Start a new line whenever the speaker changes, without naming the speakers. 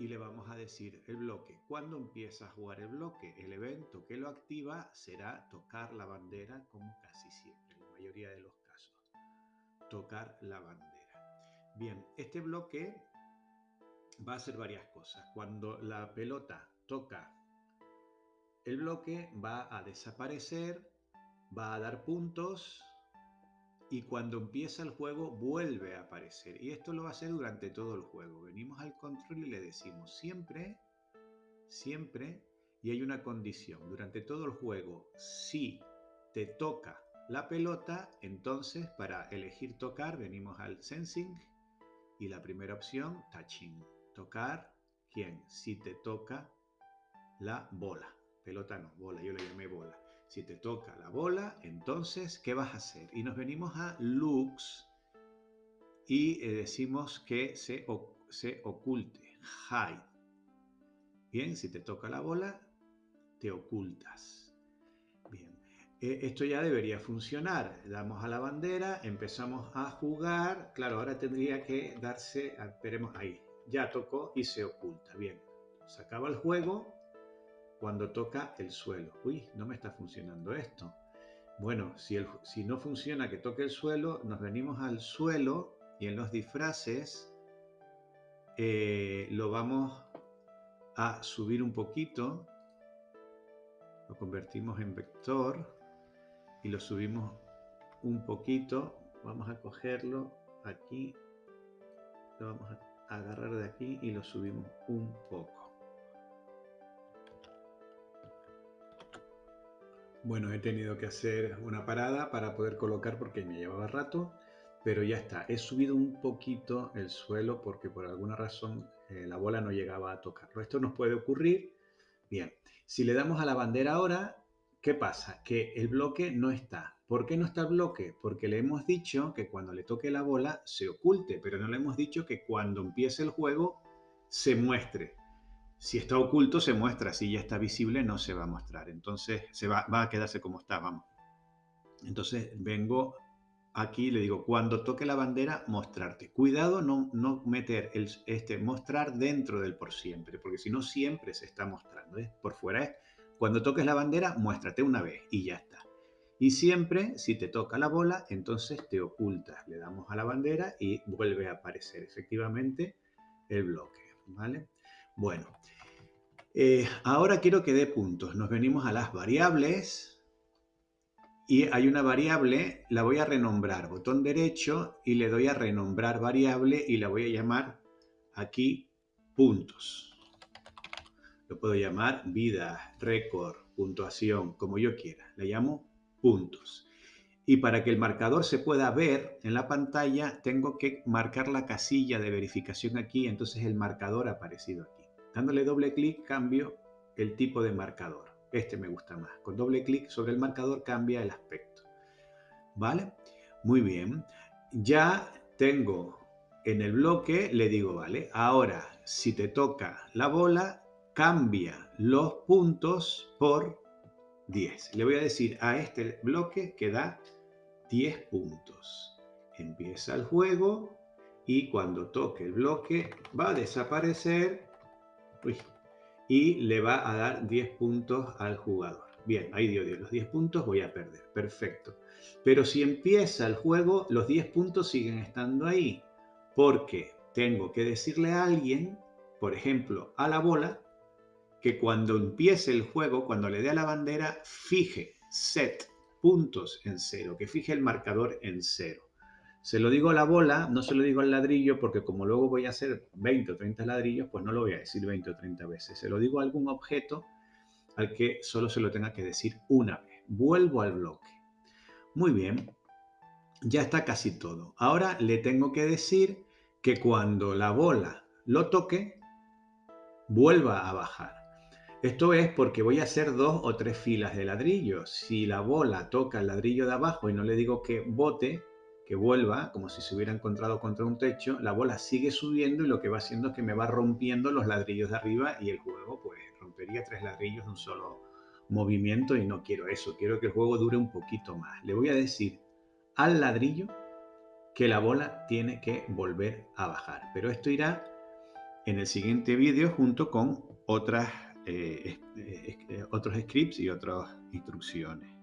y le vamos a decir el bloque. ¿Cuándo empieza a jugar el bloque? El evento que lo activa será tocar la bandera como casi siempre, en la mayoría de los casos. Tocar la bandera. Bien, este bloque va a hacer varias cosas. Cuando la pelota toca el bloque va a desaparecer, va a dar puntos y cuando empieza el juego vuelve a aparecer. Y esto lo va a hacer durante todo el juego. Venimos al control y le decimos siempre, siempre, y hay una condición. Durante todo el juego, si te toca la pelota, entonces para elegir tocar venimos al sensing y la primera opción, touching. Tocar, ¿quién? Si te toca la bola. Pelota no, bola, yo le llamé bola. Si te toca la bola, entonces, ¿qué vas a hacer? Y nos venimos a looks y eh, decimos que se, se oculte, hide. Bien, si te toca la bola, te ocultas. Bien, eh, esto ya debería funcionar. Damos a la bandera, empezamos a jugar. Claro, ahora tendría que darse, esperemos ahí, ya tocó y se oculta. Bien, se acaba el juego cuando toca el suelo. Uy, no me está funcionando esto. Bueno, si, el, si no funciona que toque el suelo, nos venimos al suelo y en los disfraces eh, lo vamos a subir un poquito. Lo convertimos en vector y lo subimos un poquito. Vamos a cogerlo aquí. Lo vamos a agarrar de aquí y lo subimos un poco. Bueno, he tenido que hacer una parada para poder colocar porque me llevaba rato, pero ya está. He subido un poquito el suelo porque por alguna razón eh, la bola no llegaba a tocarlo. Esto nos puede ocurrir. Bien, si le damos a la bandera ahora, ¿qué pasa? Que el bloque no está. ¿Por qué no está el bloque? Porque le hemos dicho que cuando le toque la bola se oculte, pero no le hemos dicho que cuando empiece el juego se muestre. Si está oculto se muestra, si ya está visible no se va a mostrar. Entonces se va, a quedarse como está. Entonces vengo aquí y le digo, cuando toque la bandera, mostrarte. Cuidado no, no meter este mostrar dentro del por siempre, porque si no siempre se está mostrando. ¿eh? Por fuera es, cuando toques la bandera, muéstrate una vez y ya está. Y siempre, si te toca la bola, entonces te ocultas. Le damos a la bandera y vuelve a aparecer efectivamente el bloque. ¿vale? Bueno, eh, ahora quiero que dé puntos. Nos venimos a las variables y hay una variable, la voy a renombrar, botón derecho y le doy a renombrar variable y la voy a llamar aquí puntos. Lo puedo llamar vida, récord, puntuación, como yo quiera. Le llamo puntos. Y para que el marcador se pueda ver en la pantalla, tengo que marcar la casilla de verificación aquí, entonces el marcador ha aparecido aquí. Dándole doble clic cambio el tipo de marcador. Este me gusta más. Con doble clic sobre el marcador cambia el aspecto. ¿Vale? Muy bien. Ya tengo en el bloque, le digo, vale, ahora si te toca la bola, cambia los puntos por 10. Le voy a decir a este bloque que da 10 puntos. Empieza el juego y cuando toque el bloque va a desaparecer y le va a dar 10 puntos al jugador. Bien, ahí dio 10. Los 10 puntos voy a perder. Perfecto. Pero si empieza el juego, los 10 puntos siguen estando ahí. Porque tengo que decirle a alguien, por ejemplo, a la bola, que cuando empiece el juego, cuando le dé a la bandera, fije, set, puntos en cero, que fije el marcador en cero. Se lo digo a la bola, no se lo digo al ladrillo, porque como luego voy a hacer 20 o 30 ladrillos, pues no lo voy a decir 20 o 30 veces. Se lo digo a algún objeto al que solo se lo tenga que decir una vez. Vuelvo al bloque. Muy bien, ya está casi todo. Ahora le tengo que decir que cuando la bola lo toque, vuelva a bajar. Esto es porque voy a hacer dos o tres filas de ladrillos. Si la bola toca el ladrillo de abajo y no le digo que bote, que vuelva, como si se hubiera encontrado contra un techo, la bola sigue subiendo y lo que va haciendo es que me va rompiendo los ladrillos de arriba y el juego pues rompería tres ladrillos de un solo movimiento y no quiero eso, quiero que el juego dure un poquito más. Le voy a decir al ladrillo que la bola tiene que volver a bajar, pero esto irá en el siguiente vídeo junto con otras, eh, otros scripts y otras instrucciones.